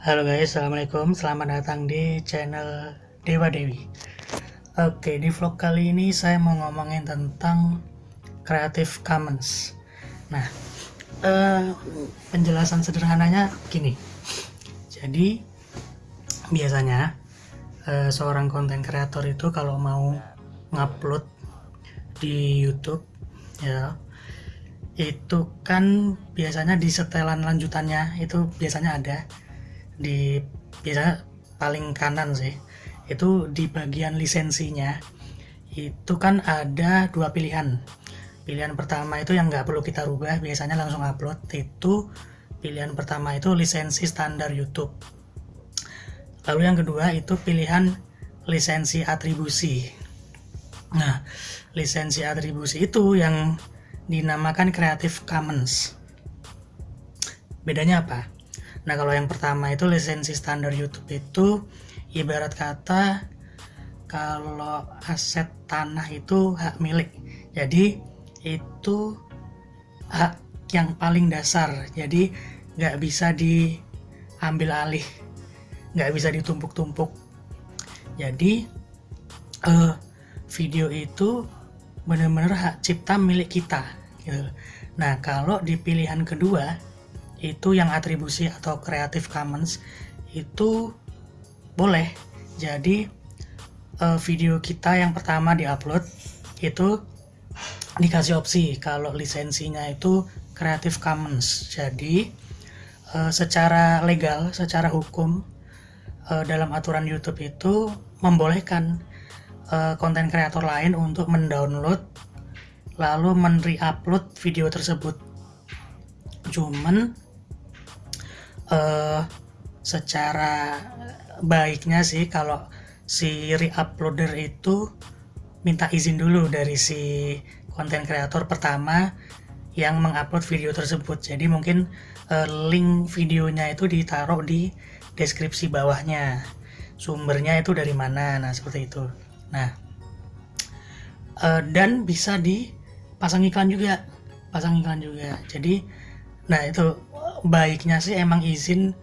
Halo guys, Assalamualaikum. Selamat datang di channel Dewa Dewi. Oke, di vlog kali ini saya mau ngomongin tentang Creative Commons. Nah, eh, penjelasan sederhananya gini. Jadi, biasanya eh, seorang konten kreator itu kalau mau ngupload di YouTube ya itu kan biasanya di setelan lanjutannya itu biasanya ada di biasanya paling kanan sih itu di bagian lisensinya itu kan ada dua pilihan pilihan pertama itu yang nggak perlu kita rubah biasanya langsung upload itu pilihan pertama itu lisensi standar YouTube lalu yang kedua itu pilihan lisensi atribusi nah lisensi atribusi itu yang dinamakan Creative Commons. Bedanya apa? Nah, kalau yang pertama itu lisensi standar YouTube itu ibarat kata kalau aset tanah itu hak milik. Jadi itu hak yang paling dasar. Jadi nggak bisa diambil alih, nggak bisa ditumpuk-tumpuk. Jadi uh, video itu benar-benar hak cipta milik kita gitu. Nah, kalau di pilihan kedua itu yang atribusi atau Creative Commons itu boleh. Jadi uh, video kita yang pertama diupload itu dikasih opsi kalau lisensinya itu Creative Commons. Jadi uh, secara legal, secara hukum uh, dalam aturan YouTube itu membolehkan konten kreator lain untuk mendownload lalu men-re-upload video tersebut cuman uh, secara baiknya sih kalau si re-uploader itu minta izin dulu dari si konten kreator pertama yang mengupload video tersebut. Jadi mungkin uh, link videonya itu ditaruh di deskripsi bawahnya. Sumbernya itu dari mana? Nah seperti itu. Nah uh, dan bisa di pasang iklan juga. Pasang iklan juga. Jadi nah itu baiknya sih emang izin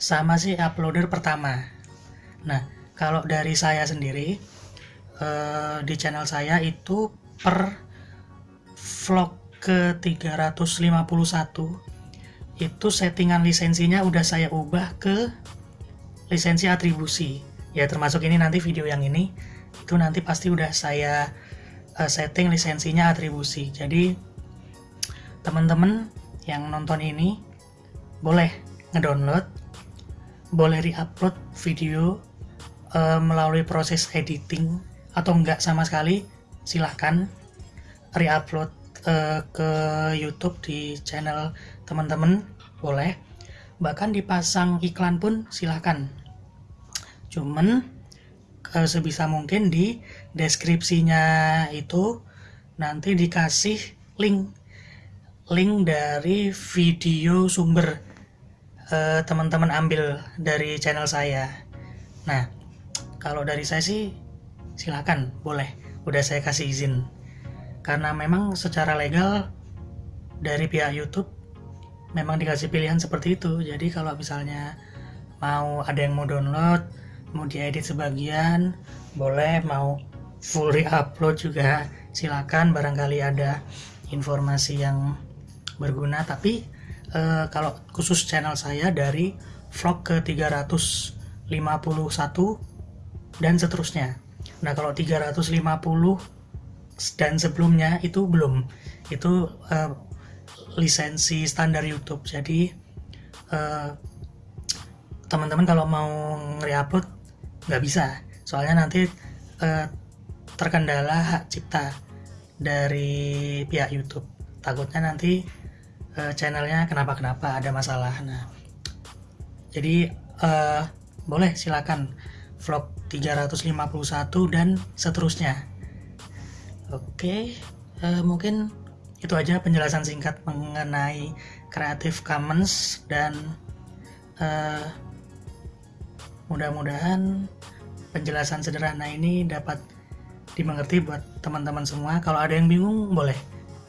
sama si uploader pertama. Nah kalau dari saya sendiri eh, di channel saya itu per vlog ke 351 itu settingan lisensinya udah saya ubah ke lisensi atribusi. Ya termasuk ini nanti video yang ini itu nanti pasti udah saya uh, setting lisensinya atribusi. Jadi teman-teman yang nonton ini boleh ngedownload boleh reupload video uh, melalui proses editing atau enggak sama sekali silahkan reupload uh, ke YouTube di channel teman-teman boleh. Bahkan dipasang iklan pun silahkan. Cuman uh, sebisa mungkin di deskripsinya itu nanti dikasih link. Link dari video sumber uh, teman-teman ambil dari channel saya. Nah kalau dari saya sih silakan boleh. Udah saya kasih izin. Karena memang secara legal dari pihak YouTube memang dikasih pilihan seperti itu. Jadi kalau misalnya mau ada yang mau download mau diedit sebagian boleh. Mau full re-upload juga silakan. Barangkali ada informasi yang berguna. Tapi uh, kalau khusus channel saya dari vlog ke 351 dan seterusnya. Nah kalau 350 dan sebelumnya itu belum. Itu uh, lisensi standar YouTube. Jadi uh, teman-teman kalau mau nge-upload nggak bisa. Soalnya nanti uh, terkendala hak cipta dari pihak YouTube. Takutnya nanti uh, channelnya kenapa-kenapa ada masalah. Nah jadi uh, boleh silakan. Vlog 351 dan seterusnya. Oke okay, uh, mungkin itu aja penjelasan singkat mengenai Creative Commons dan uh, Mudah-mudahan penjelasan sederhana ini dapat dimengerti buat teman-teman semua. Kalau ada yang bingung, boleh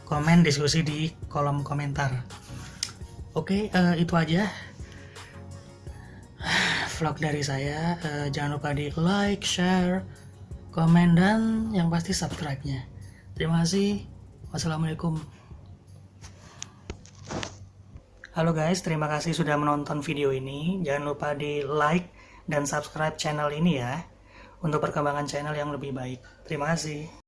komen diskusi di kolom komentar. Oke, uh, itu aja. vlog dari saya. Uh, jangan lupa di like, share, komen, dan yang pasti subscribe-nya. Terima kasih. Wassalamualaikum. Halo guys, terima kasih sudah menonton video ini. Jangan lupa di like dan subscribe channel ini ya untuk perkembangan channel yang lebih baik. Terima kasih.